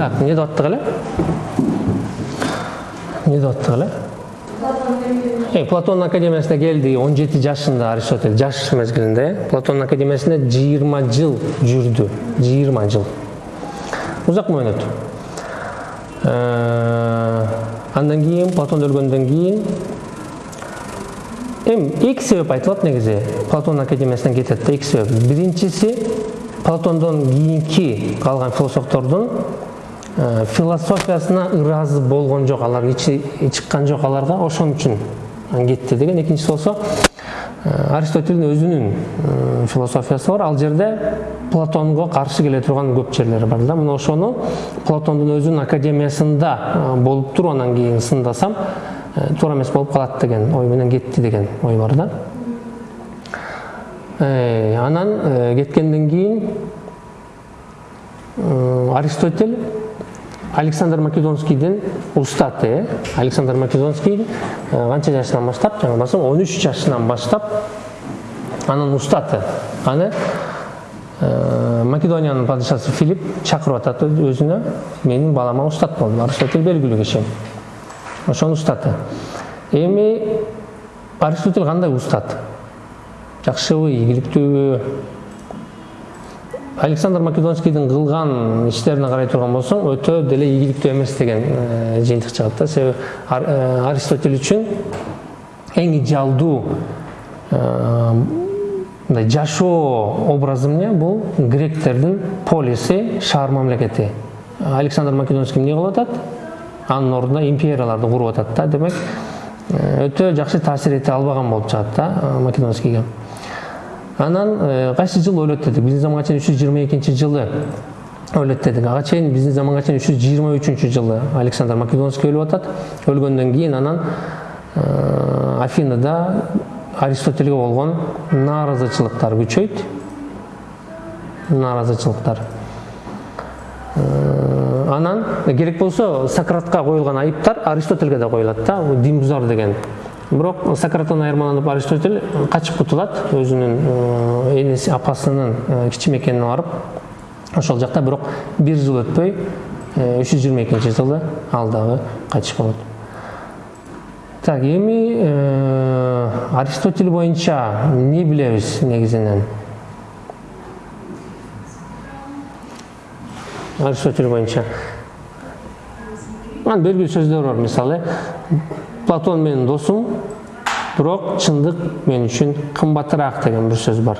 так аттык эле эмне деп аттык эле Э, платон академиясына он жети жашында аристотель жаш мезгилинде э платон академиясында жыйырма жыл жүрдү жыйырма жыл. Узак мөөнөт андан кийин платон өлгөндөн кийин эми эки себеп айтылат негизи платон академиясынан кетет да эки себеп. Биринчиси платондон кийинки калган философтордун философиясына ыраазы болгон жок алар чыккан жок аларга ошон үчүн кетти деген экинчиси болсо аристотельдин өзүнүн философиясы бар. Ал жерде платонго каршы келе турган көп жерлери бар да. Мына ошону платондун өзүнүн академиясында болуп туруп анан кийин сындасам туура эмес болуп калат деген ой менен кетти деген ой бар да. Анан кеткенден кийин аристотель александр македонскийдин устаты. Александр македонский канча жашынан баштап жаңы он үч жашынан баштап анын устаты. Аны македониянын падышасы филипп чакырып атат өзүнө менин балама устат бол аристотель белгилүү киши. Ошонун устаты. Эми аристотель кандай устат? Жакшыбы ийгиликтүүбү александр македонскийдин кылган иштерине карай турган болсоң өтө деле ийгиликтүү эмес деген жыйынтык чыгат да. Себеби аристотель үчүн эң идеалдуу мындай жашоо образы эмне? Бул гректердин полиси шаар мамлекети. Александр македонский эмне кылып атат? Анын ордуна империяларды куруп атат да. Демек өтө жакшы таасир эте албаган болуп чыгат да македонскийге. Анан кайсы жылы өлөт дедик? Биздин заманга чейин үч жүз жылы өлөт дедик. Ага чейин биздин заманга чейин үч жүз жылы александр македонский өлүп атат. Өлгөндөн кийин анан афинада аристотельге болгон нааразычылыктар күчөйт. Нааразычылыктар анан керек болсо сократка коюлган айыптар аристотельге да коюлат да. Дин бузар деген бирок сократтан айырмаланып аристотель качып кутулат өзүнүн энеси апасынын кичи мекенине барып ошол жакта бирок бир жыл өтпөй үч жүз жыйырма экинчи жылы ал дагы кайтыш болот так эми аристотель боюнча эмне билебиз негизинен аристотель боюнча анын белгилүү сөздөр бар мисалы платон менин досум бирок чындык мен үчүн кымбатыраак деген бир сөз бар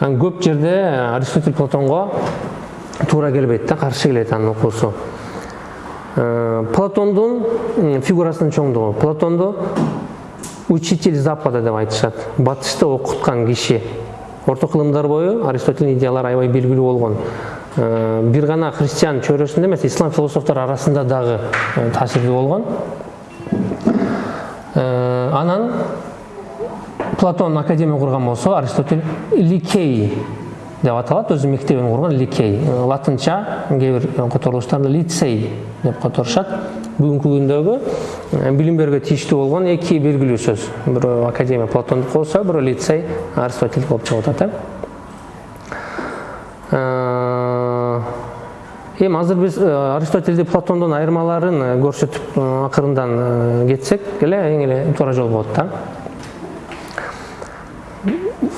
көп жерде аристотель платонго туура келбейт да каршы келет анын окуусу платондун фигурасынын чоңдугу платонду учитель запада деп айтышат батышты окуткан киши орто кылымдар бою аристотельдин идеялары аябай белгилүү болгон бир гана христиан чөйрөсүндө эмес ислам философтору арасында дагы таасирдүү болгон анан платон академия курган болсо аристотель ликей деп аталат. Өзүнүн мектебин курган ликей. Латынча кээ бир которулуштарда лицей деп которушат. Бүгүнкү күндөгү билим берүүгө тийиштүү болгон эки белгилүү сөз. Бирөө академия платондук болсо бирөө лицей аристотель болуп чыгып атат э эми азыр биз аристотельди платондон айырмаларын көрсөтүп акырындан кетсек эле эң эле туура жол болот да.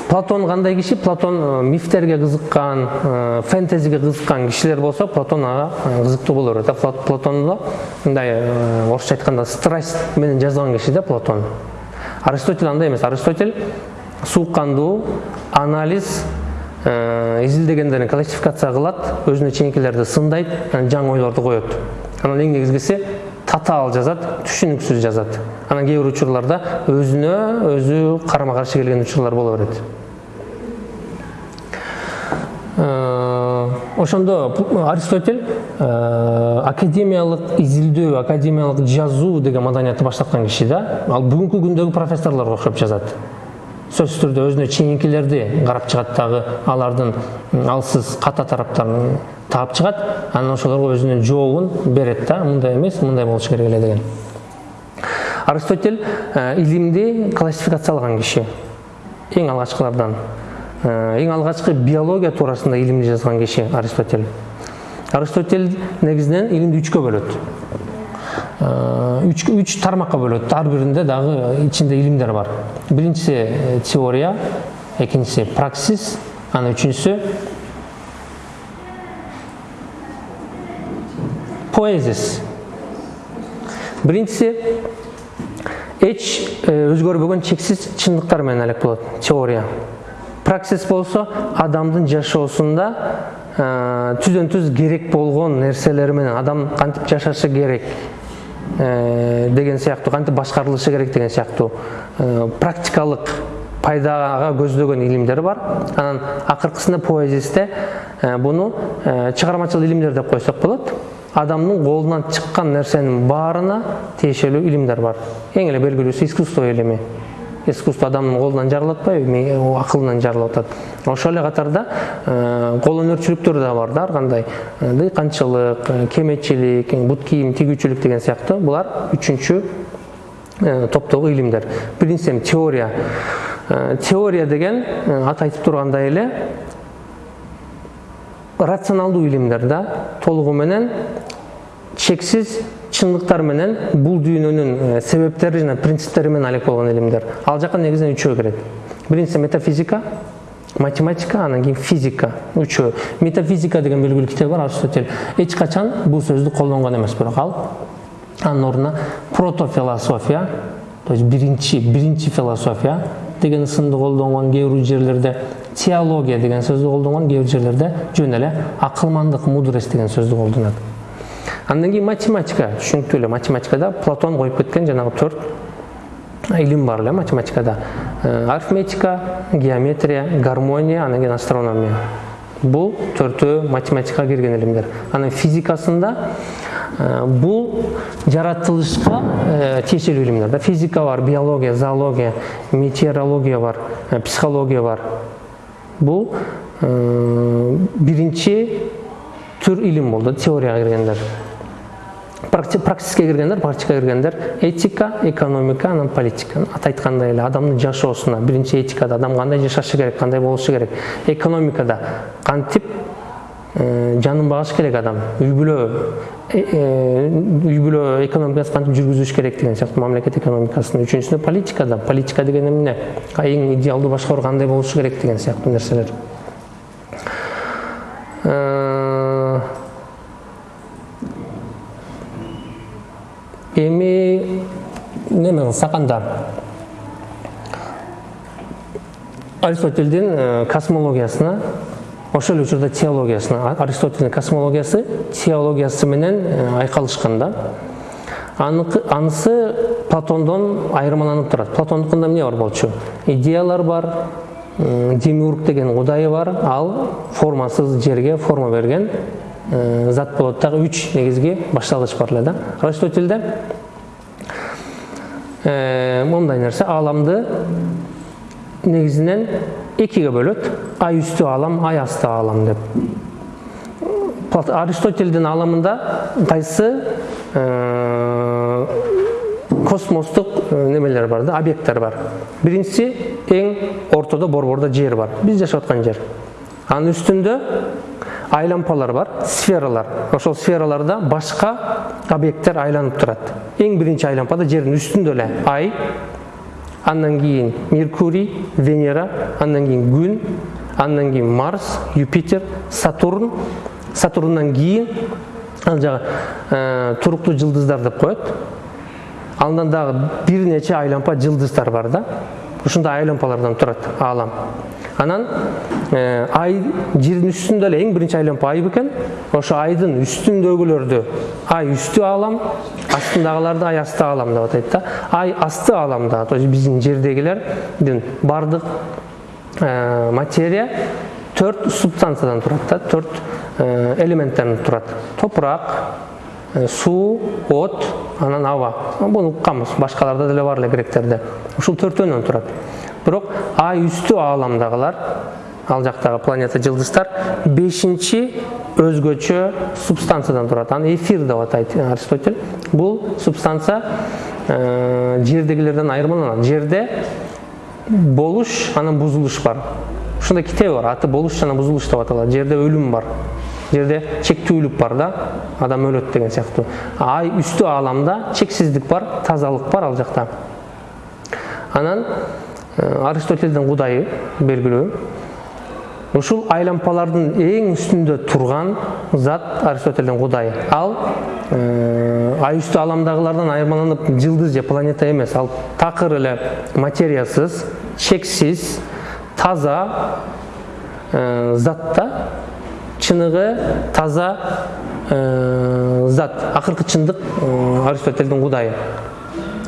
Платон кандай киши? Платон мифтерге кызыккан фэнтезиге кызыккан кишилер болсо платон ага кызыктуу боло берет платондо мындай орусча айтканда страсть менен жазган киши да платон. Аристотель андай эмес. Аристотель суук кандуу анализ изилдегендерин классификация кылат өзүнө чейинкилерди сындайт анан жаңы ойлорду коет. Анан эң негизгиси татаал жазат түшүнүксүз жазат. Анан кээ бир учурларда өзүнө өзү карама каршы келген учурлар боло берет. Ошондо аристотель академиялык изилдөө академиялык жазуу деген маданиятты баштаткан киши да. Ал бүгүнкү күндөгү профессорлорго окшоп жазат сөзсүз түрдө өзүнө чейинкилерди карап чыгат дагы. Алардын алсыз ката тараптарын таап чыгат. Анан ошолорго өзүнүн жообун берет да мындай эмес мындай болуш керек эле деген. Аристотель илимди классификациялаган киши. Эң алгачкылардан. Эң алгачкы биология туурасында илимди жазган киши аристотель. Аристотель негизинен илимди үчкө бөлөт үч үч тармакка бөлөт ар биринде дагы ичинде илимдер бар биринчиси теория экинчиси праксис анан үчүнчүсү поэзис биринчиси эч өзгөрбөгөн чексиз чындыктар менен алек болот теория праксис болсо адамдын жашоосунда түздөн түз керек болгон нерселер менен адам кантип жашашы керек деген сыяктуу кантип башкарылышы керек деген сыяктуу. Практикалык пайдага көздөгөн илимдер бар. Анан акыркысында поэзисте буну чыгармачыл илимдер деп койсок болот. Адамдын колунан чыккан нерсенин баарына тиешелүү илимдер бар. Эң эле белгилүүсү искусство илими искусство адамдын колунан жаралып атпайбы акылынан жаралып атат ошол эле катарда кол өнөрчүлүктөр да бар да ар кандай. Дыйканчылык кеметчилик бут кийим тигүүчүлүк деген сыяктуу. Булар үчүнчү топтогу илимдер. Биринчиси эми теория. Теория деген аты айтып тургандай эле рационалдуу илимдер да толугу менен чексиз чындыктар менен бул дүйнөнүн себептери жана принциптери менен алек болгон илимдер ал жака негизинен үчөө кирет биринчиси метафизика математика анан кийин физика. Үчөө. Метафизика деген белгилүү китеби бар аристотель. Эч качан бул сөздү колдонгон эмес бирок. Ал анын ордуна протофилософия то есть биринчи биринчи философия деген ысымды колдонгон кээ бир жерлерде теология деген сөздү колдонгон кээ бир жерлерде жөн эле акылмандык мудрость деген сөздү колдонот андан кийин математика түшүнүктүү эле математикада платон коюп кеткен жанагы төрт илим бар эле математикада. Арифметика геометрия гармония анан кийин астрономия. Бул төртөө математикага кирген илимдер анан физикасында бул жаратылышка тиешелүү илимдер да. Физика бар биология зоология метеорология бар психология бар. Бул биринчи түр илим болду теорияга киргендер практикке киргендер практикага киргендер этика экономика анан политика. Аты айткандай эле адамдын жашоосуна биринчи этикада адам кандай жашашы керек кандай болушу керек? Экономикада. Кантип жанын багыш керек адам? Үй бүлө үй бүлө экономикасын кантип жүргүзүш керек деген сыяктуу мамлекет экономикасын үчүнчүсүнө политикада. Политика деген эмне? Эң идеалдуу башкаруу кандай болушу керек деген сыяктуу нерселер. Эми неме кылсак анда аристотельдин космологиясына ошол эле учурда теологиясына аристотельдин космологиясы теологиясы менен айкалышкан да. Анысы платондон айырмаланып турат. Платондукунда эмне бар болчу? Идеялар бар демиург деген кудайы бар ал формасыз жерге форма берген зат болот дагы үч негизги башталгыч бар эле да. Аристотельде мындай нерсе. Ааламды негизинен экиге бөлөт. Ай үстү аалам ай асты аалам деп. Аристотельдин ааламында кайсы космостук немелер бар да объекттер бар. Биринчиси эң ортодо борбордо жер бар. Биз жашап аткан жер. Анын үстүндө айлампалар бар сфералар ошол сфераларда башка объекттер айланып турат эң биринчи айлампада жердин үстүндө эле ай андан кийин меркурий венера андан кийин күн андан кийин марс юпитер сатурн сатурндан кийин ал жагы туруктуу жылдыздар деп коет андан дагы бир нече айлампа жылдыздар бар да ушундай айлампалардан турат аалам анан ай жердин үстүндө эле эң биринчи айлампа ай бекен ошо айдын үстүндөгүлөрдү ай үстү аалам астындагыларды ай асты аалам деп атайт да. Ай асты ааламда то есть биздин жердегилердин баардык материя төрт субстанциядан турат да төрт элементтерден турат. Топурак суу от анан аба. Буну укканбыз башкаларда деле бар эле гректерде. Ушул төртөөнөн турат. Бирок ай үстү ааламдагылар ал жактагы планета жылдыздар бешинчи өзгөчө субстанциядан турат аны эфир деп атайт аристотель бул субстанция жердегилерден айырмаланат жерде болуш анан бузулуш бар ушундай китеби бар аты болуш жана бузулуш деп аталат жерде өлүм бар жерде чектүүлүк бар да адам өлөт деген сыяктуу ай үстү ааламда чексиздик бар тазалык бар ал жакта анан аристотельдин кудайы белгилүү ушул айлампалардын эң үстүндө турган зат аристотельдин кудайы ал ай үстү ааламдагылардан айырмаланып жылдыз же планета эмес ал такыр эле материясыз чексиз таза зат да чыныгы таза зат. Акыркы чындык аристотельдин кудайы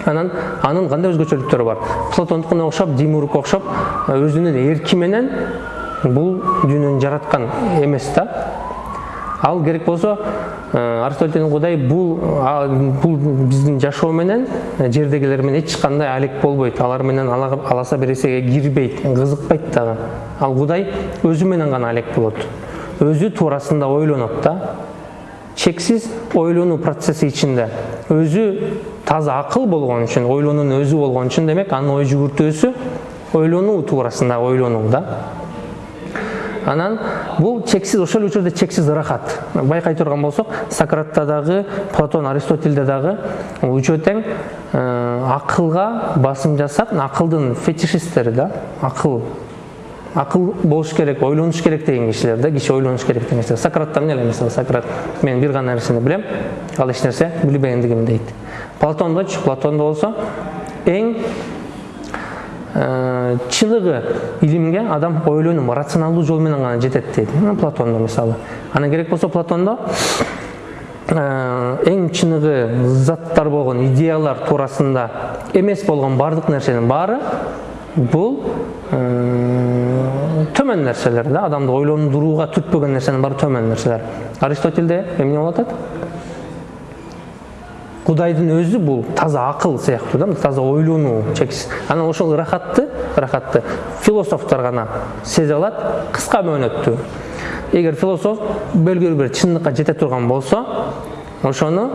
анан анын кандай өзгөчөлүктөрү бар? Платондукуна окшоп демургка окшоп өзүнүн эрки менен бул дүйнөнү жараткан эмес да. Ал керек болсо аристотельдин кудай бул бул биздин жашоо менен жердегилер менен эч кандай алек болбойт алар менен аласа бересеге кирбейт кызыкпайт дагы. Ал кудай өзү менен гана алек болот. Өзү туурасында ойлонот да. Чексиз ойлонуу процесси ичинде. Өзү таза акыл болгон үчүн ойлонуунун өзү болгон үчүн демек анын ой жүгүртүүсү ойлонуу туурасында ойлонуу да анан бул чексиз ошол учурда чексиз ырахат байкай турган болсок сократта дагы платон аристотельде дагы үчөө тең акылга басым жасап акылдын фетишисттери да акыл акыл болуш керек ойлонуш керек деген кишилер да киши ойлонуш керек деген нерсе сократтан эле мисалы сократ мен бир гана нерсени билем ал эч нерсе билбегендигим дейт платондочу платондо болсо эң чыныгы илимге адам ойлонуп рационалдуу жол менен гана жетет дейт платондо мисалы. Анан керек болсо платондо эң чыныгы заттар болгон идеялар туурасында эмес болгон баардык нерсенин баары бул төмөн нерселер да. Адамды ойлондурууга түртпөгөн нерсенин баары төмөн нерселер. Аристотельде эмне болуп атат кудайдын өзү бул таза акыл сыяктуу да таза ойлонуу чексиз анан ошол ырахатты ырахатты философтор гана сезе алат кыска мөөнөттүү эгер философ белгилүү бир чындыкка жете турган болсо ошону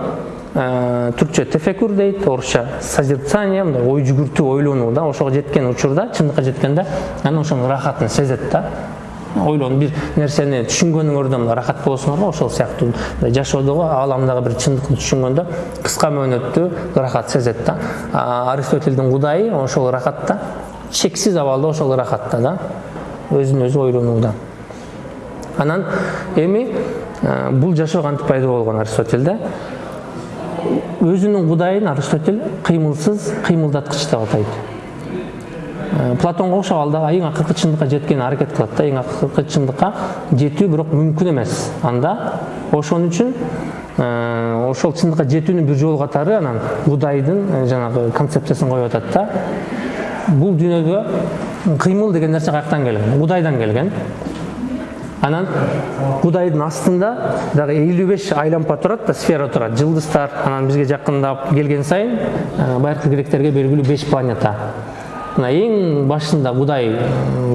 түркчө тефекур дейт орусча созерцание мындай ой жүгүртүү ойлонуу да ошого жеткен учурда чындыкка жеткенде анан ошонун ырахатын сезет да ойлонуп бир нерсени түшүнгөнүңөрдө мындай ырахат болосуңар го ошол сыяктуу жашоодогу ааламдагы бир чындыкты түшүнгөндө кыска мөөнөттүү ырахат сезет да. Аристотельдин кудайы ошол ырахатта чексиз абалда ошол ырахатта да өзүн өзү ойлонууда. Анан эми бул жашоо кантип пайда болгон аристотельде? Өзүнүн кудайын аристотель кыймылсыз кыймылдаткыч деп атайт платонго окшоп ал дагы эң акыркы чындыкка жеткенге аракет кылат да. Эң акыркы чындыкка жетүү бирок мүмкүн эмес. Анда ошон үчүн ошол чындыкка жетүүнүн бир жолу катары анан кудайдын жанагы концепциясын коюп атат да. Бул дүйнөгө кыймыл деген нерсе каяктан келген? Кудайдан келген. Анан кудайдын астында дагы элүү беш айлампа турат да сфера турат. Жылдыздар анан бизге жакындап келген сайын байыркы гректерге белгилүү беш планета мына эң башында кудай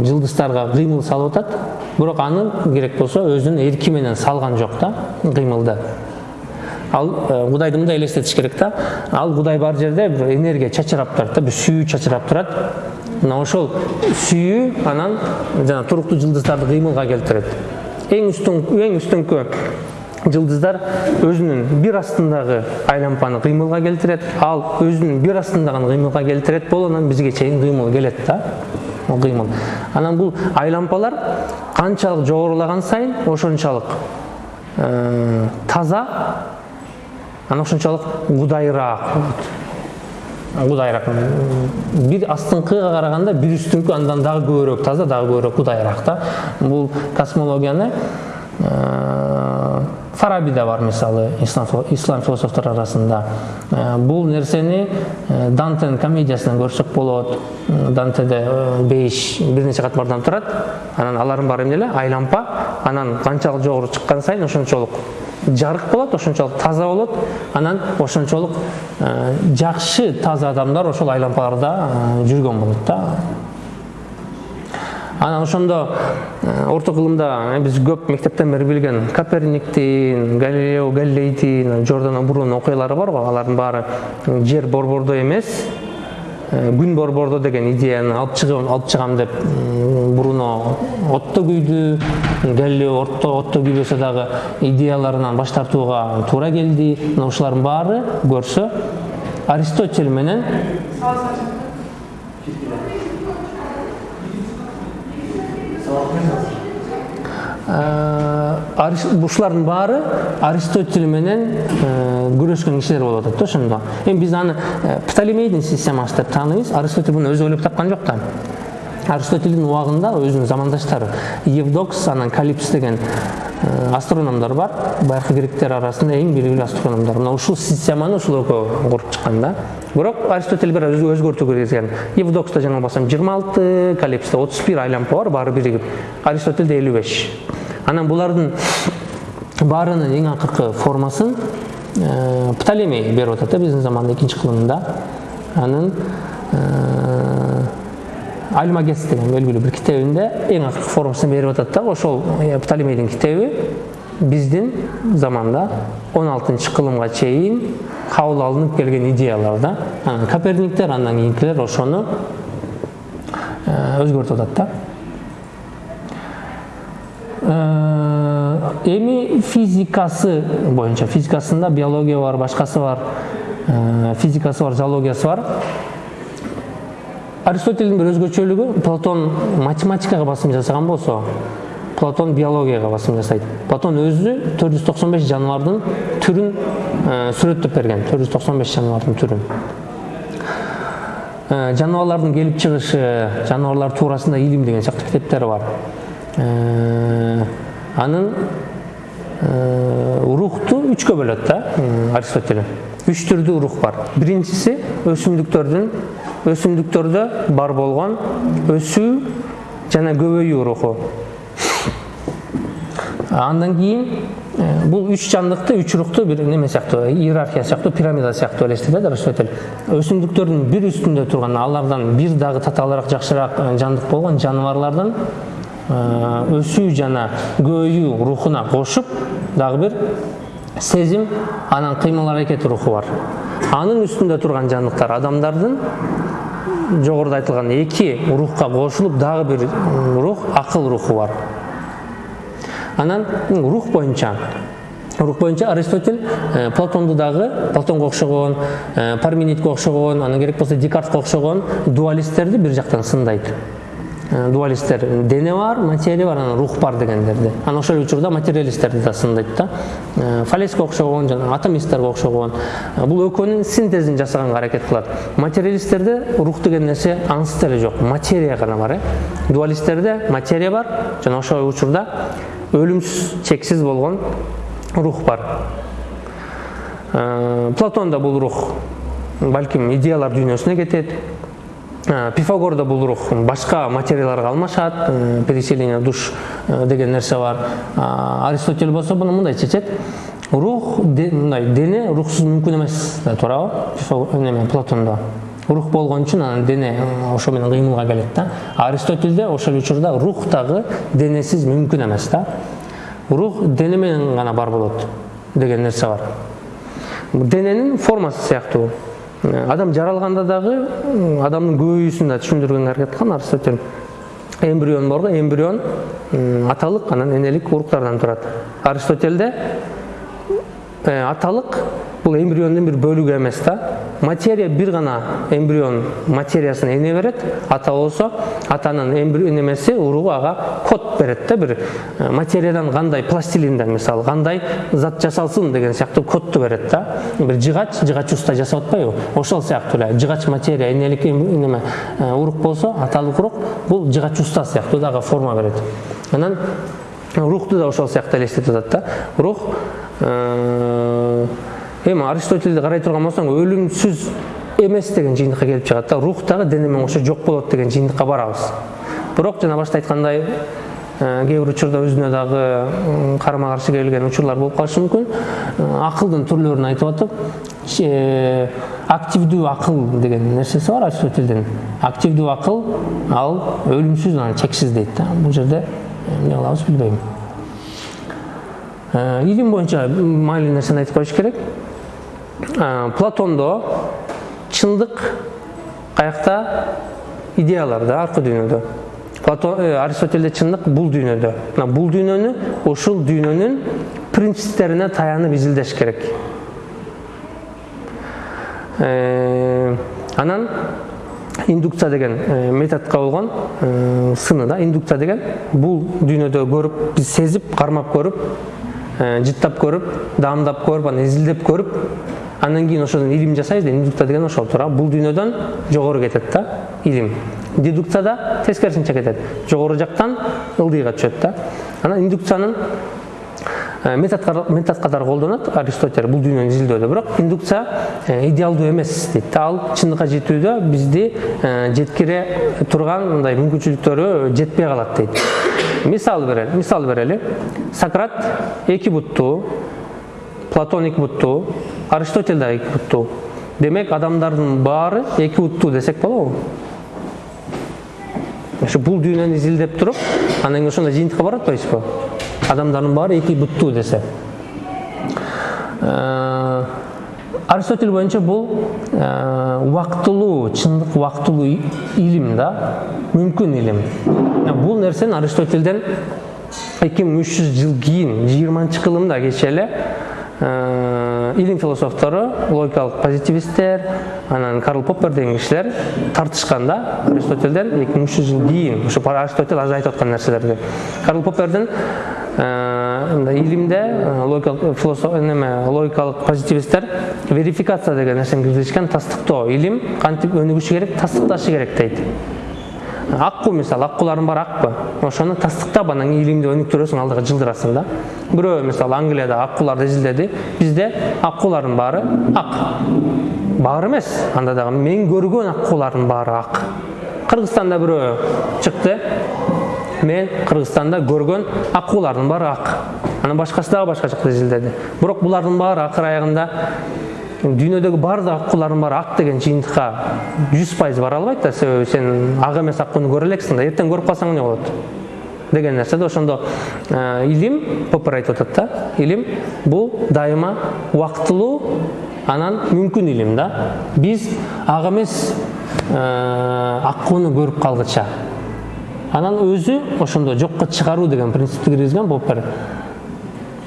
жылдыздарга кыймыл салып атат бирок аны керек болсо өзүнүн эрки менен салган жок да кыймылды ал кудайды мындай элестетиш керек да ал кудай бар жерде бир энергия чачырап турат да бир сүйүү чачырап турат мына ошол сүйүү анан жана туруктуу жылдыздарды кыймылга келтирет эң үстүн эң үстүңкү жылдыздар өзүнүн бир астындагы айлампаны кыймылга келтирет ал өзүнүн бир астындагын кыймылга келтирет болуп анан бизге чейин кыймыл келет да кыймыл анан бул айлампалар канчалык жогорулаган сайын ошончолук таза анан ошончолук кудайыраак болот кудайыраак бир астыңкыга караганда бир үстүңкү андан дагы көбүрөөк таза дагы көбүрөөк кудайыраак да бул космологияны фараби да бар мисалы ислам, ислам арасында. Бул нерсени дантенин комедиясынан көрсөк болот. Дантеде беш бир нече катмардан турат. Анан алардын баары эмне эле айлампа. Анан канчалык жогору чыккан сайын ошончолук жарык болот ошончолук таза болот. Анан ошончолук жакшы таза адамдар ошол айлампаларда жүргөн болот да. Анан ошондо орто кылымда биз көп мектептен бери билген коперниктин галилео галилейдин жордано бруно окуялары бар го алардын баары жер борбордой эмес күн борбордо деген идеяны алып чыгам алып чыгам деп буруно отто күйдү дел эле орто отто күйбөсө дагы идеяларынан баш тартууга туура келди мына ушулардын баары көрсө аристотель менен ушулардын баары аристотель менен күрөшкөн кишилер болуп атат да ошондо эми биз аны птолемейдин системасы деп тааныйбыз аристотель муну өзү ойлоп тапкан жок да аристотельдин убагында өзүнүн замандаштары евдокс анан калипс деген астрономдор бар. Байыркы гректер арасында эң белгилүү астрономдор мына ушул системаны ушул экөө куруп чыккан да. Бирок аристотель бир аз өзгөртүү киргизген евдокста жаңылбасам жыйырма алты калипсте отуз бир айлампа бар баары биригип аристотельде элүү беш. Анан булардын баарынын эң акыркы формасын птолемей берип атат да биздин замандын экинчи кылымында. Анын альмагес деген белгилүү бир китебинде эң акыркы формасын берип атат да ошол птолемейдин китеби биздин заманда он алтынчы кылымга чейин кабыл алынып келген идеялар да. Анан коперниктер андан кийинкилер ошону өзгөртүп атат да. Эми физикасы боюнча физикасында биология бар башкасы бар физикасы бар зоологиясы бар. Аристотельдин бир өзгөчөлүгү платон математикага басым жасаган болсо платон биологияга басым жасайт платон өзү төрт жүз токсон беш жаныбардын түрүн сүрөттөп берген. төрт жүз токсон беш жаныбардын түрүн жаныбарлардын келип чыгышы жаныбарлар туурасында илим деген сыяктуу китептери бар. Анын рухту үчкө бөлөт да аристотель. Үч түрдүү рух бар. Биринчиси өсүмдүктөрдүн өсүмдүктөрдө бар болгон өсүү жана көбөйүү руху андан кийин бул үч жандыкты үч рухту бир неме сыяктуу иерархия сыяктуу пирамида сыяктуу элестетет аристотель өсүмдүктөрдүн бир үстүндө турган алардан бир дагы татаалыраак жакшыраак жандык болгон жаныбарлардын өсүү жана көбөйүү рухуна кошуп дагы бир сезим анан кыймыл аракет руху бар. Анын үстүндө турган жандыктар адамдардын жогоруда айтылган эки рухка кошулуп дагы бир рух акыл руху бар. Анан рух боюнча рух боюнча аристотель платонду дагы платонго окшогон парменидке окшогон анан керек болсо декартка окшогон дуалисттерди бир жактан сындайт дуалисттер дене бар материя бар анан рух бар дегендерди анан ошол учурда материалисттерди да сындайт да. Фалеске окшогон жана атомисттерге окшогон. Бул экөөнүн синтезин жасаганга аракет кылат. Материалисттерде рух деген нерсе аңсыз деле жок материя гана бар э. Дуалисттерде материя бар жана ошол учурда өлүмсүз чексиз болгон рух бар. Платонда бул рух. Балким идеялар дүйнөсүнө кетет. Пифагорда бул рух башка материяларга алмашат переселение душ деген нерсе бар. Аристотель болсо буну мындай чечет рух мындай дене рухсуз мүмкүн эмес туурабы неме платондо рух болгон үчүн анан дене ошо менен кыймылга келет да. Аристотельде ошол учурда рух дагы денесиз мүмкүн эмес да рух дене менен гана бар болот деген нерсе бар. Дененин формасы сыяктуу адам жаралганда дагы адамдын көбөйүүсүн да түшүндүргөнгө аракет кылган аристотель эмбрион бар го эмбрион аталык анан энелик уруктардан турат аристотельде аталык бул эмбриондун бир бөлүгү эмес да материя бир гана эмбрион материясын эне берет ата болсо атанын немеси уругу ага код берет да бир материядан кандай пластилинден мисалы кандай зат жасалсын деген сыяктуу кодду берет да бир жыгач жыгач уста жасап атпайбы ошол сыяктуу эле жыгач материя энелик неме урук болсо аталык урук бул жыгач уста сыяктуу дагы форма берет анан рухту да ошол сыяктуу элестетип атат да рух эми аристотельди карай турган болсоң өлүмсүз эмес деген жыйынтыкка келип чыгат да рух дагы дене менен кошо жок болот деген жыйынтыкка барабыз. Бирок жана башта айткандай кээ бир учурда өзүнө дагы карама каршы келген учурлар болуп калышы мүмкүн. Акылдын түрлөрүн айтып атып активдүү акыл деген нерсеси бар аристотельдин. Активдүү акыл ал өлүмсүз анан чексиз дейт да. Бул жерде эмне кылабыз билбейм. Илим боюнча маанилүү нерсени айтып коюш керек? Платондо чындык каякта идеялар да аркы дүйнөдө. Платон аристотельде чындык бул дүйнөдө. Мына бул дүйнөнү ушул дүйнөнүн принциптерине таянып изилдеш керек. Анан индукция деген методко болгон сыны да индукция деген бул дүйнөдө көрүп биз сезип кармап көрүп жыттап көрүп даамдап көрүп анан изилдеп көрүп андан кийин ошодон илим жасайбыз индукция деген ошол туура бул дүйнөдөн жогору кетет да илим. Дедукцияда тескерисинче кетет. Жогору жактан ылдыйга түшөт да. Анан индукциянын метод катары колдонот аристотель. Бул дүйнөнү изилдөөдө. Бирок индукция идеалдуу эмес дейт ал чындыкка жетүүдө бизди жеткире турган мындай мүмкүнчүлүктөрү жетпей калат дейт. Мисал берели мисал берели. Сократ эки буттуу платон эки буттуу аристотель да эки буттуу демек адамдардын баары эки буттуу десек болобу ошо бул дүйнөнү изилдеп туруп анан кийин ошондой жыйынтыкка барып атпайбызбы адамдардын баары эки буттуу десе аристотель боюнча бул убактылуу чындык убактылуу илим да мүмкүн илим бул нерсени аристотельден эки миң үч жүз жыл кийин жыйырманчы кылымда кечээ эле илим философтору логикалык позитивисттер анан карл поппер деген кишилер тартышкан да аристотельден эки миң үч жүз жыл кийин ушу аристотель азыр айтып аткан нерселерди. Карл поппердин мындай илимде логикалык философ неме логикалык позитивисттер верификация деген нерсени киргизишкен тастыктоо илим кантип өнүгүшү керек тастыкташы керек дейт. Аккуу мисалы аккуулардын баары акпы ошону тастыктап анан илимди өнүктүрөсүң алдыга жылдырасың да. Бирөө мисалы англияда аккууларды изилдеди бизде аккуулардын баары ак баары эмес анда дагы мен көргөн аккуулардын баары ак кыргызстанда бирөө чыкты мен кыргызстанда көргөн аккуулардын баары ак анан башкасы дагы башка жакта изилдеди бирок булардын баары акыр аягында дүйнөдөгү баардык аккуулардын баары ак деген жыйынтыкка жүз пайыз бара албайт да себеби сен ак эмес аккууну көрө элексиң да эртең көрүп калсаң эмне болот деген нерсе да ошондо илим поппер айтып атат да илим бул дайыма убактылуу анан мүмкүн илим да биз ак эмес аккууну көрүп калгыча анан өзү ошондо жокко чыгаруу деген принципти киргизген поппер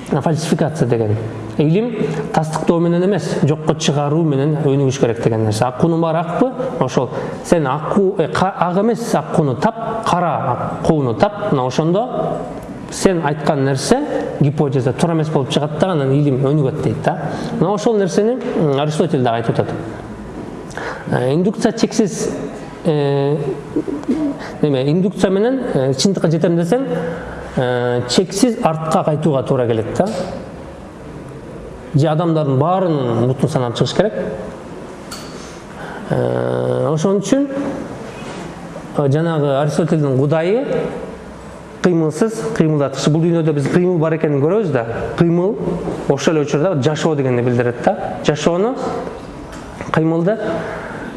фальсификация деген. Илим тастыктоо менен эмес жокко чыгаруу менен өнүгүш керек деген нерсе аккуунун баары акпы ошол сен аккуу ак эмес аккууну тап кара аккууну тап. Мына ошондо сен айткан нерсе гипотеза туура эмес болуп чыгат да анан илим өнүгөт дейт да. Мына ошол нерсени аристотель дагы айтып атат индукция чексиз неме индукция менен чындыкка жетем десең чексиз артка кайтууга туура келет да. Же адамдардын баарынын бутун санап чыгыш керек. Ошон үчүн жанагы аристотельдин кудайы кыймылсыз кыймылдаткыч. Бул дүйнөдө биз кыймыл бар экенин көрөбүз да. Кыймыл ошол эле учурда жашоо дегенди билдирет да. Жашоону кыймылды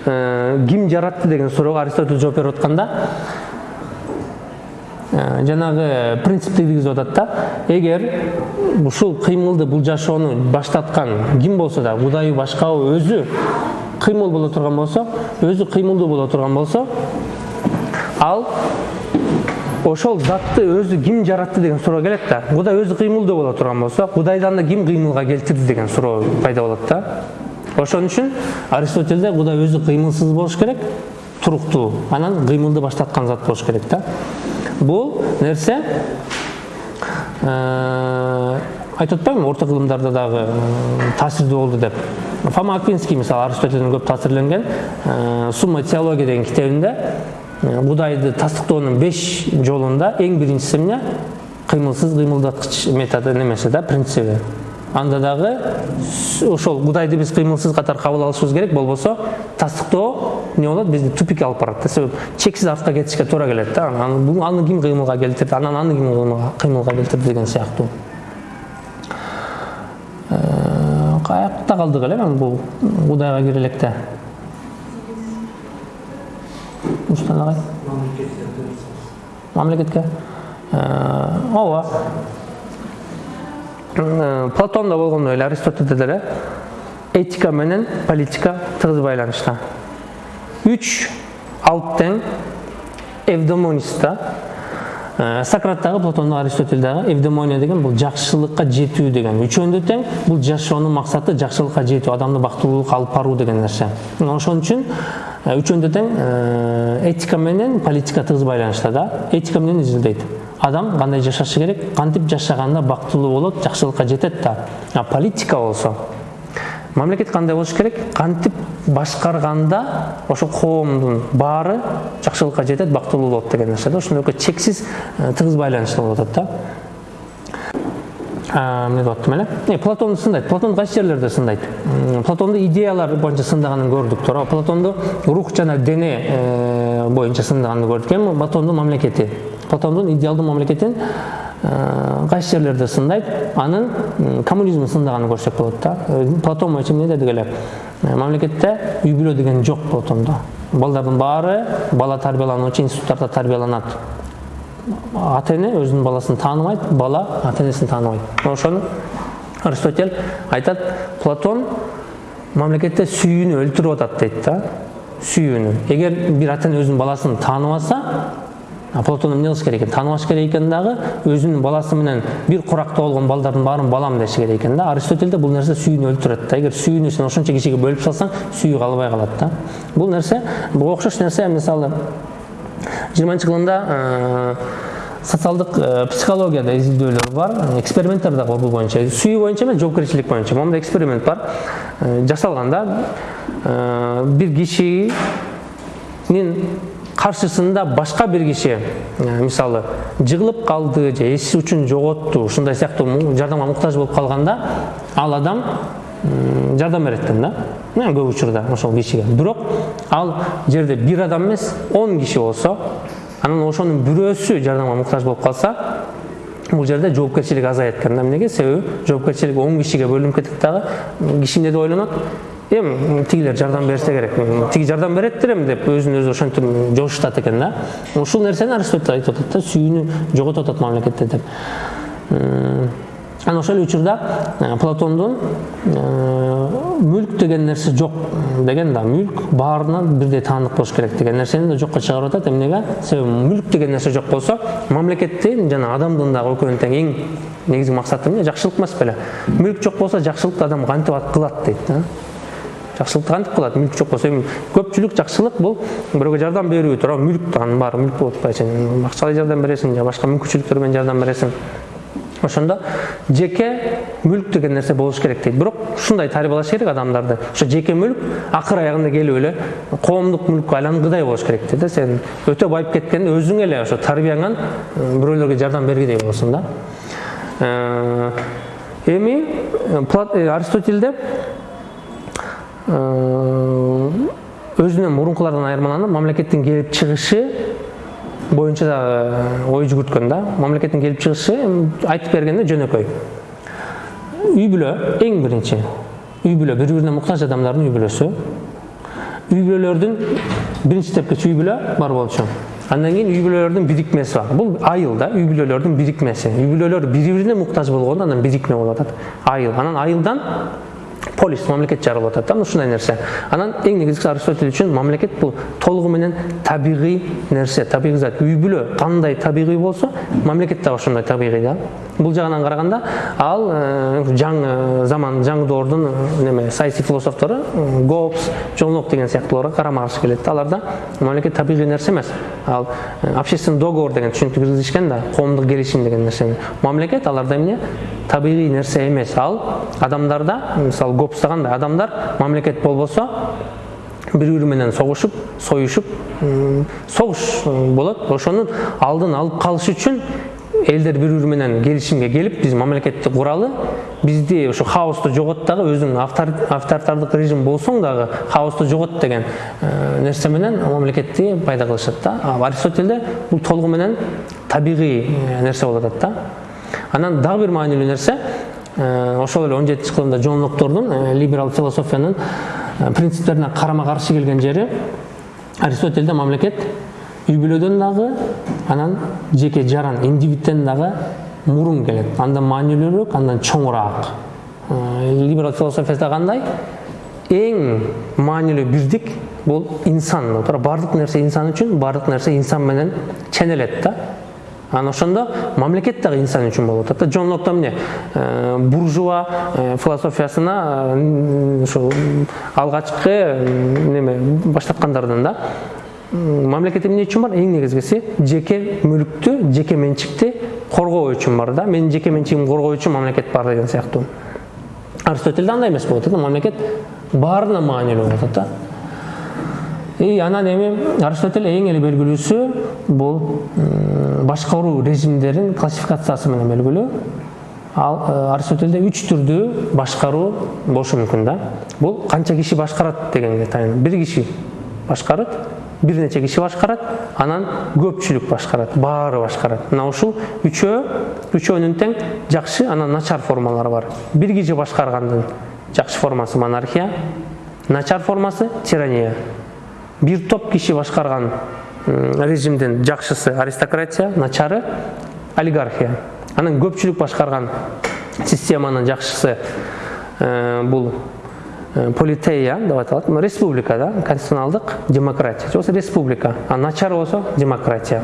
ким жаратты деген суроого аристотель жооп берип атканда жанагы принципти киргизип атат да. Эгер ушул кыймылды бул жашоону баштаткан ким болсо да кудайы башкабы өзү кыймыл боло турган болсо өзү кыймылдуу боло турган болсо ал ошол затты өзү ким жаратты деген суроо келет да. Кудай өзү кыймылдуу боло турган болсо кудайды анда ким кыймылга келтирди деген суроо пайда болот да. Ошон үчүн аристотельде кудай өзү кыймылсыз болуш керек туруктуу анан кыймылды баштаткан зат болуш керек да. Бул нерсе айтып атпаймынбы орто кылымдарда дагы таасирдүү болду деп. Фома аквинский мисалы аристотельден көп таасирленген сумма теология деген китебинде кудайды тастыктоонун беш жолунда эң биринчиси эмне кыймылсыз кыймылдаткыч методу немеси да принциби анда дагы ошол кудайды биз кыймылсыз катары кабыл алышыбыз керек. Болбосо тастыктоо эмне болот бизди тупикке алып барат да. Себеби чексиз артка кетишке туура келет да аны ким кыймылга келтирди анан аны ким кыймылга келтирди деген сыяктуу каякта калдык эле мен бул кудайга кире электе ушундан агай мамлекетке? Ооба платондо болгондой эле аристотельде деле этика менен политика тыгыз байланышта. Үч алып тең Э, сократтагы платондо аристотельдагы евдемония деген бул жакшылыкка жетүү деген. Үчөөндө тең бул жашоонун максаты жакшылыкка жетүү адамды бактылуулукка алып баруу деген нерсе ошон үчүн э, үчөөндө тең э, этика менен политика тыгыз байланышта да. Этика менен изилдейт адам кандай жашашы керек? Кантип жашаганда бактылуу болот жакшылыкка жетет да. А политика болсо мамлекет кандай болуш керек? Кантип башкарганда ошол коомдун баары жакшылыкка жетет бактылуу болот деген нерсе да ошондой экөө чексиз тыгыз байланышта болуп атат да. Эмне деп аттым эле платонду сындайт платон кайсы жерлерде сындайт платонду идеялар боюнча сындаганын көрдүк туура платонду рух жана дене боюнча сындаганын көрдүк эми платондун мамлекети платондун идеалдуу мамлекетин кайсы жерлерде сындайт анын коммунизмин сындаганын көрсөк болот да. Платон боюнча эмне дедик эле мамлекетте үй бүлө деген жок платондо балдардын баары бала тарбиялануучу институттарда тарбияланат ата эне өзүнүн баласын тааныбайт бала ата энесин тааныбайт ошону аристотель айтат платон мамлекетте сүйүүнү өлтүрүп атат дейт да. Сүйүүнү эгер бир ата эне өзүнүн баласын тааныбаса платон эмне кылыш керек экен тааныбаш керек экен дагы өзүнүн баласы менен бир куракта болгон балдардын баарын балам деши керек экен да. Аристотельде бул нерсе сүйүүнү өлтүрөт да. Эгер сүйүүнү сен ошончо кишиге бөлүп салсаң сүйүү калбай калат да. Бул нерсе буга окшош нерсе мисалы жыйырманчы кылымда социалдык психологияда изилдөөлөр бар эксперименттер дагы бул боюнча сүйүү боюнча эмес жоопкерчилик боюнча моундай эксперимент бар. Жасалган да бир кишинин каршысында башка бир киши мисалы жыгылып калды же эс учун жоготту ушундай сыяктуу жардамга муктаж болуп калганда ал адам жардам берет экен да көп учурда ошол кишиге бирок ал жерде бир адам эмес он киши болсо анан ошонун бирөөсү жардамга муктаж болуп калса бул жерде жоопкерчилик азаят экен да эмнеге себеби жоопкерчилик он кишиге бөлүнүп кетет дагы киши эмне деп ойлонот эми тигилер жардам берсе керек тиги жардам береттир эми деп өзүн өзү ошентип жошутат экен да ушул нерсени аристотель айтып атат да сүйүүнү жоготуп атат мамлекетте деп анан ошол эле учурда платондун мүлк деген нерсе жок деген да мүлк баарына бирдей таандык болуш керек деген нерсени да жокко чыгарып атат эмнеге себеби мүлк деген нерсе жок болсо мамлекеттин жана адамдын дагы экөөнүн тең эң негизги максаты эмне жакшылык эмес беле мүлк жок болсо жакшылыкты адам кантип кылат дейт да кылат мүлк жок болсо эми көпчүлүк жакшылык бул бирөөгө жардам берүү туура мүлк анын баары мүлк болуп атпайбы сен. Акчалай жардам бересиң же башка мүмкүнчүлүктөр менен жардам бересиң ошондо жеке мүлк деген нерсе болуш керек дейт бирок ушундай тарбиялаш керек адамдарды. Ошо жеке мүлк акыр аягында келип эле коомдук мүлккө айлангыдай болуш керек дейт да. Сен өтө байып кеткенде өзүң эле ошо тарбияңан бирөөлөргө жардам бергидей болосуң да. Эми аристотельде өзүнөн мурункулардан айырмаланып мамлекеттин келип чыгышы боюнча дагы ой жүгүрткөн да. Мамлекеттин келип чыгышы айтып бергенде жөнөкөй үй бүлө эң биринчи үй бүлө бири бирине муктаж адамдардын үй бүлөсү үй бүлөлөрдүн биринчи степкечи үй бүлө бар болчу андан кийин үй бүлөлөрдүн бирикмеси бар. Бул айыл да үй бүлөлөрдүн бирикмеси үй бүлөлөр бири бирине муктаж болгондо анан бирикме болуп атат айыл. Анан айылдан полис мамлекет жаралып атат да ушундай нерсе анан эң негизгиси аристотель үчүн мамлекет бул толугу менен табигый нерсе табигый зат үй бүлө кандай табигый болсо мамлекет дагы ошондой табигый да бул жагынан караганда ал жаңы заман жаңы доордун неме саясий философтору гоббс джон лок деген сыяктууларга карама каршы келет да аларда мамлекет табигый нерсе эмес ал общественный договор деген түшүнүктү киргизишкен да коомдук келишим деген нерсени мамлекет аларда эмне табигый нерсе эмес ал адамдарда мисалы адамдар мамлекет болбосо бири бири менен согушуп союшуп согуш болот ошонун алдын алып калыш үчүн элдер бири бири менен келишимге келип биз мамлекетти куралы бизди ошо хаосту жогот дагы өзүң авторитардык режим болсоң дагы хаосту жогот деген нерсе менен мамлекетти пайда кылышат да. Аристотельде бул толугу менен табигый нерсе болуп атат да. Анан дагы бир маанилүү нерсе ошол эле он жетинчи кылымда джон локтордун либерал философиянын принциптерине карама каршы келген жери аристотельде мамлекет үй бүлөдөн дагы анан жеке жаран индивидтен дагы мурун келет. Андан маанилүүрөөк андан чоңураак. Либерал философияда кандай? Эң маанилүү бирдик бул инсан. Баардык нерсе инсан үчүн баардык нерсе инсан менен ченелет да. Анан ошондо мамлекет дагы инсан үчүн болуп атат да. Жон локто эмне? Буржуа философиясына ушул алгачкы неме баштаткандардан да. Мамлекет эмне үчүн бар? Эң негизгиси жеке мүлүктү жеке менчикти коргоо үчүн бар да. Менин жеке менчигимди коргоо үчүн мамлекет бар деген сыяктуу. Аристотельде андай эмес болуп атат мамлекет баарына маанилүү болуп атат да и анан эми аристотель эң эле белгилүүсү бул башкаруу режимдерин классификациясы менен белгилүү. Ал аристотельде үч түрдүү башкаруу болушу мүмкүн да. Бул канча киши башкарат дегенге таянып бир киши башкарат бир нече киши башкарат анан көпчүлүк башкарат баары башкарат. Мына ушул үчөө үчөөнүн тең жакшы анан начар формалары бар. Бир киши башкаргандын жакшы формасы монархия начар формасы тирания бир топ киши башкарган режимдин жакшысы аристократия начары олигархия анан көпчүлүк башкарган системанын жакшысы бул политея деп аталат республика да конституционалдык демократия же болбосо республика а начар болсо демократия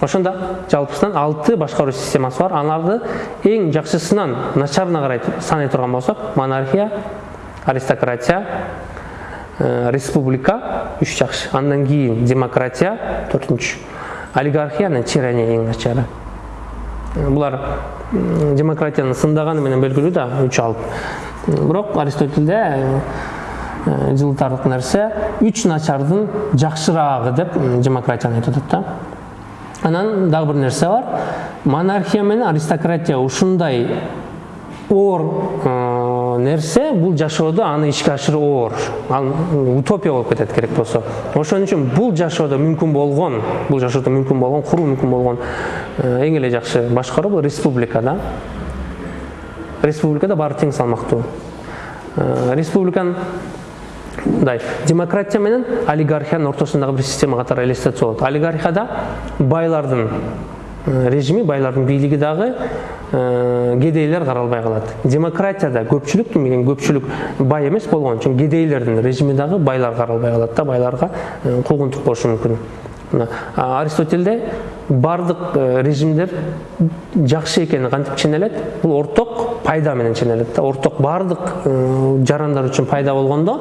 ошондо жалпысынан алты башкаруу системасы бар аларды эң жакшысынан начарына карай санай турган болсок монархия аристократия республика үч жакшы андан кийин демократия төртүнчү олигархия анан тирания эң начары булар демократияны сындаганы менен белгилүү да үч алып бирок аристотельде жылытарлык нерсе үч начардын жакшыраагы деп демократияны айтып атат да. Анан дагы бир нерсе бар. Монархия менен аристократия ушундай оор нерсе бул жашоодо аны ишке ашыруу оор ал утопия болуп кетет керек болсо. Ошон үчүн бул жашоодо мүмкүн болгон бул жашоодо мүмкүн болгон куруу мүмкүн болгон эң эле жакшы башкаруу бул республика да. Республикада баары тең салмактуу. Республиканын мындай демократия менен олигархиянын ортосундагы бир система катары элестетсе болот. Олигархияда байлардын режими байлардын бийлиги дагы кедейлер каралбай калат демократияда көпчүлүк демеген көпчүлүк бай эмес болгон үчүн кедейлердин режими дагы байлар каралбай калат да байларга куугунтук болушу мүмкүн аристотельде баардык режимдер жакшы экени кантип ченелет бул орток пайда менен ченелет да. Орток баардык жарандар үчүн пайда болгондо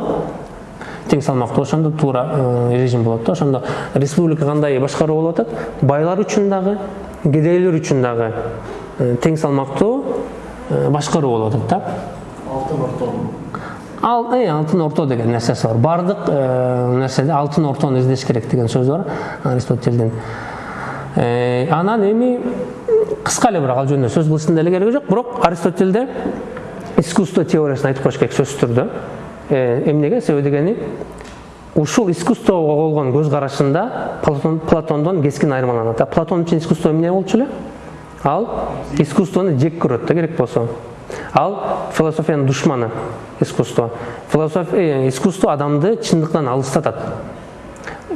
тең салмактуу ошондо туура режим болот да. Ошондо республика кандай башкаруу болуп атат байлар үчүн дагы кедейлер үчүн дагы тең салмактуу башкаруу болуп атат да алтын орто ал алтын орто деген нерсеси бар баардык нерседе алтын ортону издеш керек деген сөз бар аристотельдин анан эми кыска эле бирок ал жөнүндө сөз кылыштын деле кереги жок бирок аристотельде искусство теориясын айтып коюш керек сөзсүз түрдө эмнеге себеби дегени ушул искусствого болгон көз карашында платондон кескин айырмаланат платон үчүн искусство эмне болчу эле? Ал искусствону жек көрөт да керек болсо. Ал философиянын душманы искусство. Философия искусство адамды чындыктан алыстатат.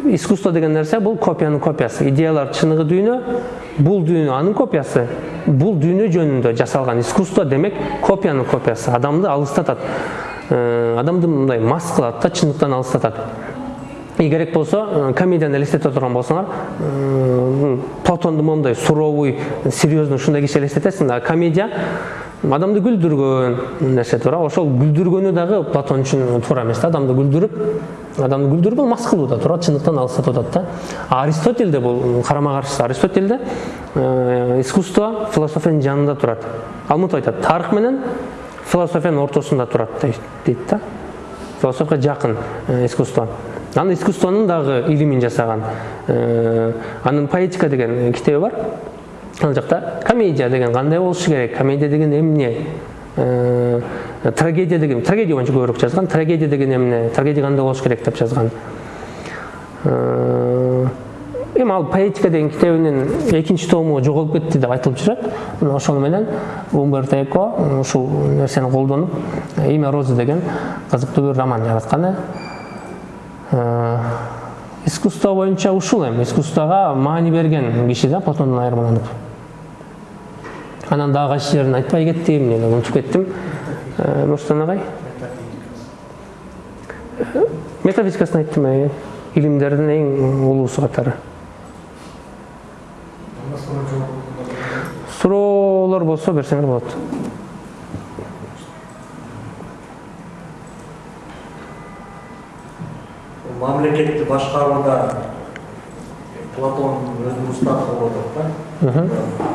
Искусство деген нерсе бул копиянын копиясы. Идеялар чыныгы дүйнө бул дүйнө анын копиясы. Бул дүйнө жөнүндө жасалган искусство демек копиянын копиясы. Адамды алыстатат. Адамды мындай мас кылат да чындыктан алыстатат. Керек болсо комедияны элестете турган болсоңор платонду моундай суровый серьезный ушундай киши элестетесиң а комедия адамды күлдүргөн нерсе туура ошол күлдүргөнү дагы платон үчүн туура эмес да адамды күлдүрүп адамды күлдүрүп бул мас кылуу да туура чындыктан алыстатып атат да. Аристотельде бул карама каршысы аристотельде искусство философиянын жанында турат ал мынтип айтат тарых менен философиянын ортосунда турат дейт да. Философияга жакын искусство. Анан искусствонун дагы илимин жасаган анын поэтика деген китеби бар. Ал жакта комедия деген кандай болушу керек? Комедия деген эмне? Трагедия деген трагедия боюнча көбүрөөк жазган трагедия деген эмне? Трагедия кандай болуш керек деп жазган эми ал поэтика деген китебинин экинчи тому жоголуп кетти деп айтылып жүрөт ошол менен умберто эко ушул нерсени колдонуп имя розы деген кызыктуу бир роман жараткан искусство боюнча ушул эми. Искусствого маани берген киши да платондон айырмаланып. Анан дагы кайсы жерин айтпай кеттим эле унутуп кеттим. Нурсултан агай? Метафизикасын айттым э илимдердин эң улуусу катары суроолор болсо берсеңер болот мамлекетти башкарууда платон өзүнүн уставы болуп атат да.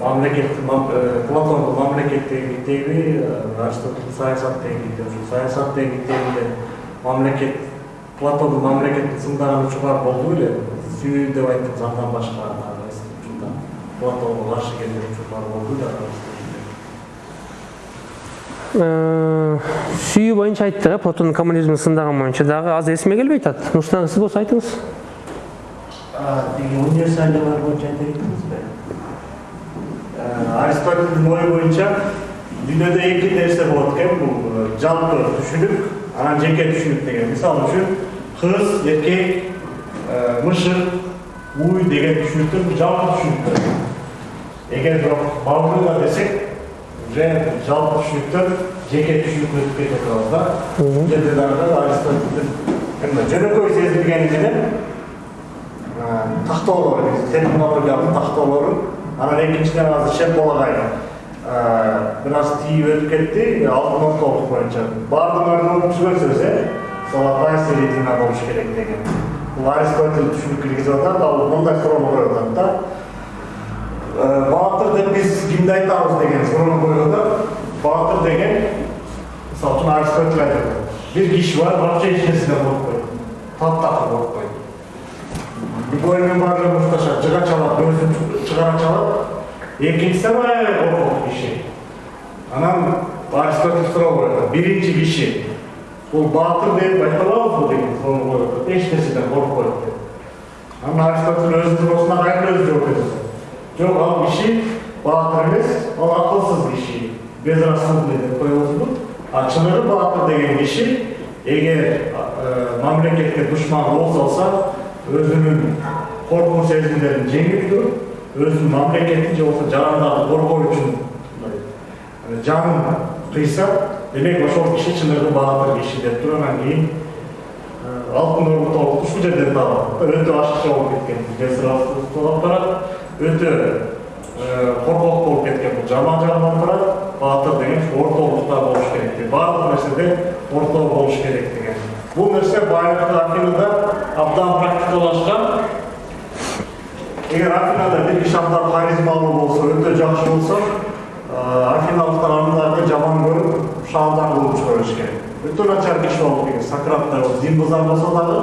Мамлекет платондун мамлекет деген китеби аристотель саясат ушул саясат деген китебинде мамлекет платондун мамлекетти сындаган учурлар болду беле сүйүү деп айттым андан башка платонго каршы келген учурлар болду беле сүйүү боюнча айттык э платондун коммунизмди сындаган боюнча. Дагы азыр эсиме келбей атат. Нурсултан сиз болсо айтыңыз. Тиги универсалиялар боюнча айта кеттиңизби аристотельдин ою боюнча дүйнөдө эки нерсе болот экен бул жалпы түшүнүк анан жеке түшүнүк деген мисалы үчүн кыз эркек мышык уй деген түшүнүктөр жалпы түшүнүктөр. Эгер бирок бабыга десек уже жалпы түшүнүктөр жеке түшүнүккө өтүп кетип атабыз да аристотельдин жөнөкөй сездиргени менен тактоолор терминологиялык тактоолорун анан экинчиден азыр шембол агай бир аз тийип өтүп кетти алтын ортолук боюнча баардыгыңарды угуп сөз э золотая середина болуш керек деген бул аристотель түшүнүк киргизип атат ал мындай суроону коюп атат да баатыр деп биз кимди айтабыз деген суроону атат баатыр деген мисалы үчүн аристотель айтат бир киши бар вообще эч нерседен коркпойт таптакыр коркпойт любой менен баары мушташат жыга чалат өзүн чыгара чалат экинчиси аябай коркок киши анан аристотель суроо коет биринчи киши бул баатыр деп айта алабызбы деген суроону атат эч нерседен коркпойт деп анан аристотель өзүнүн суроосуна кайра өзү жок ал киши баатыр эмес ал акылсыз киши безрассудный деп коебузбу а чыныгы баатыр деген киши эгер мамлекетке душман кол салса өзүнүн коркуу сезимдерин жеңип туруп өзүнүн мамлекетин же болбосо жарандарды коргоо үчүн жанын кыйса демек ошол киши чыныгы баатыр киши деп туруп анан кийин алтын орду ушул жерден табылат өтө ашыкча болуп кеткен безрассудство алып барат өтө коркок болуп кеткен бул жаман жагынан турат баатыр деген ортолукта болуш керек деп баардык нерседе ортоо болуш керек деген. Бул нерсе байыркы афинада абдан практикалашкан эгер афинада абдан харизмалуу болсо өтө жакшы болсо афиналыктар аны дагы жаман көрүп шаардан кууп чыгара беришкен өтө начар киши болуп кеткен сократтай зимбызар болсо дагы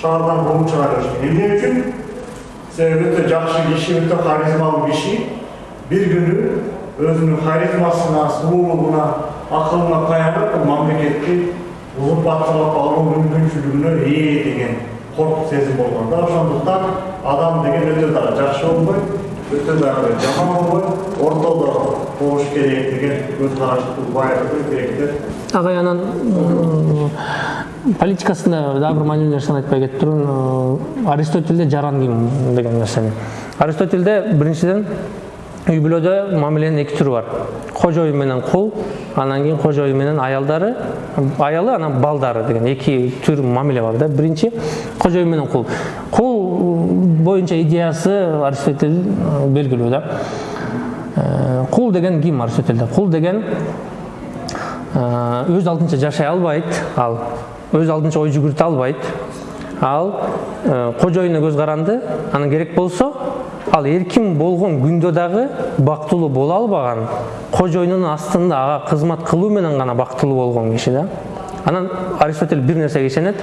шаардан кууп чыгара беришкен эмне үчүн себеби өтө жакшы киши өтө харизмалуу киши бир күнү өзүнүн харизмасына сулуулугуна акылына таянып бул мамлекетти узурпаторлоп алуу мүмкүнчүлүгүнө ээ деген коркуп сезим болгон да ошондуктан адам деген өтө дагы жакшы болбой өтө дагы жаман болбой ортодо болуш керек деген көз караштуу байыркы гректер агай анан политикасында дагы бир маанилүү нерсени айтпай кетип аристотельде жаран ким деген нерсени аристотельде биринчиден үй бүлөдө мамиленин эки түрү бар. Кожоюн менен кул анан кийин кожоюн менен аялдары аялы анан балдары деген эки түр мамиле бар да. Биринчи кожоюн менен кул кул боюнча идеясы аристотель белгилүү да. Кул деген ким аристотельде? Кул деген өз алдынча жашай албайт ал. Өз алдынча ой жүгүртө албайт ал кожоюнуна көз каранды анан керек болсо ал эркин болгон күндө дагы бактылуу боло албаган кожоюнунун астында ага кызмат кылуу менен гана бактылуу болгон киши да анан аристотель бир нерсеге ишенет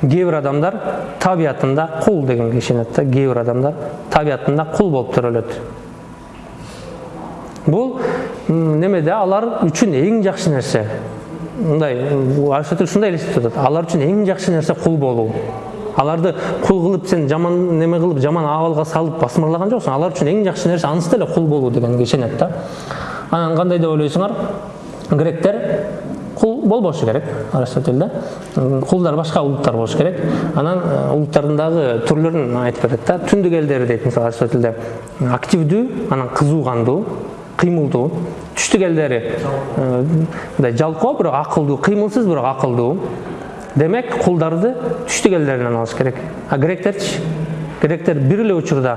кээ бир адамдар табиятында кул дегенге ишенет да кээ бир адамдар табиятында кул болуп төрөлөт бул немеде алар үчүн эң жакшы нерсе мындай аристотель ушундай элестетип атат алар үчүн эң жакшы нерсе кул болуу аларды кул кылып сен жаман неме кылып жаман абалга салып басмырлаган жоксуң алар үчүн эң жакшы нерсе анысы деле кул болуу дегенге ишенет да. Анан кандай деп ойлойсуңар гректер кул болбошу керек аристотельде. Кулдар башка улуттар болуш керек. Анан улуттардын дагы түрлөрүн айтып берет да. Түндүк элдери дейт мисалы аристотельде. Активдүү анан кызуу кандуу кыймылдуу түштүк элдери мындай жалкоо бирок акылдуу кыймылсыз бирок акылдуу демек кулдарды түштүк элдеринен алыш керек. А гректерчи гректер бир эле учурда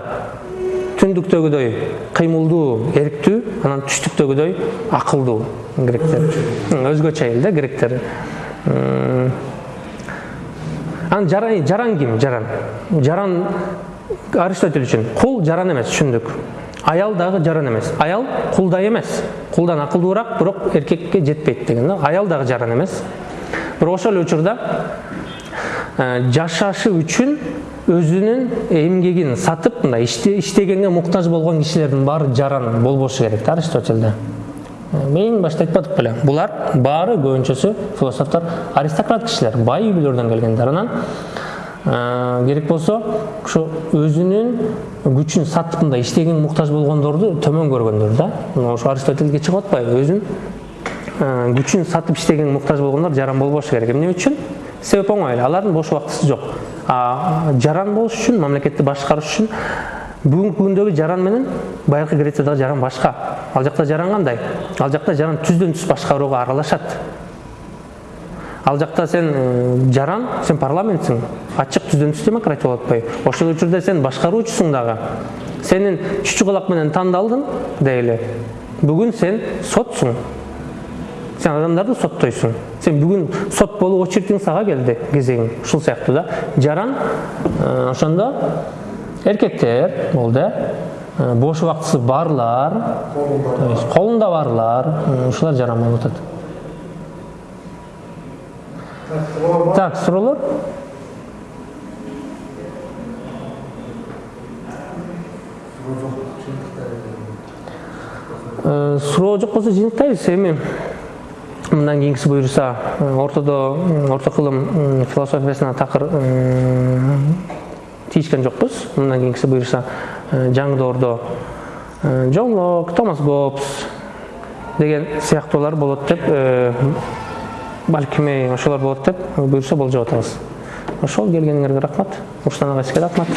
түндүктөгүдөй кыймылдуу эрктүү анан түштүктөгүдөй акылдуу гректер. Өзгөчө эл да гректер. Анан жаран жаран ким жаран? Жаран аристотель үчүн кул жаран эмес түшүндүк аял дагы жаран эмес аял кулдай эмес кулдан акылдуураак бирок эркекке жетпейт деген да аял дагы жаран эмес бирок ошол эле учурда жашашы үчүн өзүнүн эмгегин сатып мындай иште- иштегенге муктаж болгон кишилердин баары жаран болбошу керек да аристотельде эң башта айтпадык беле булар баары көбүнчөсү философтор аристократ кишилер бай үйлөрдөн келгендер анан керек болсо ошо өзүнүн күчүн сатып мындай иштегенге муктаж болгондорду төмөн көргөндөр да. Мына ошо аристотельге чыгып атпайбы өзүн э, күчүн сатып иштегенге муктаж болгондор жаран болбошу керек. Эмне үчүн? Себеп оңой эле алардын бош убактысы жок. Жаран болуш үчүн мамлекетти башкарыш үчүн бүгүнкү күндөгү жаран менен байыркы грециядагы жаран башка. Ал жакта жаран кандай? Ал жакта жаран түздөн түз башкарууга аралашат ал жакта сен э, жаран сен парламентсиң. Ачык түздөн түз демократия болуп атпайбы ошол учурда сен башкаруучусуң дагы. Сенин чүчү кулак менен тандалдың дейли. Бүгүн сен сотсуң. Сен адамдарды соттойсуң. Сен бүгүн сот болуп очередиң сага келди кезегиң ушул сыяктуу да. Жаран э, ошондо эркектер болду э. Бош убактысы барлар колунда барлар ушулар жаран болуп атат. Так суроолор Э, суроо жок болсо жыйынтыктайбыз эми мындан кийинкиси буюрса э, ортодо м, орто кылым философиясына м, тийишкен жокпуз мындан кийинкиси буюрса э, жаңы доордо э, джон лок томас гоббс деген сыяктуулар болот деп балким ошолор болот деп буюрса болжоп атабыз ошол келгениңерге рахмат руслан агай сизге рахмат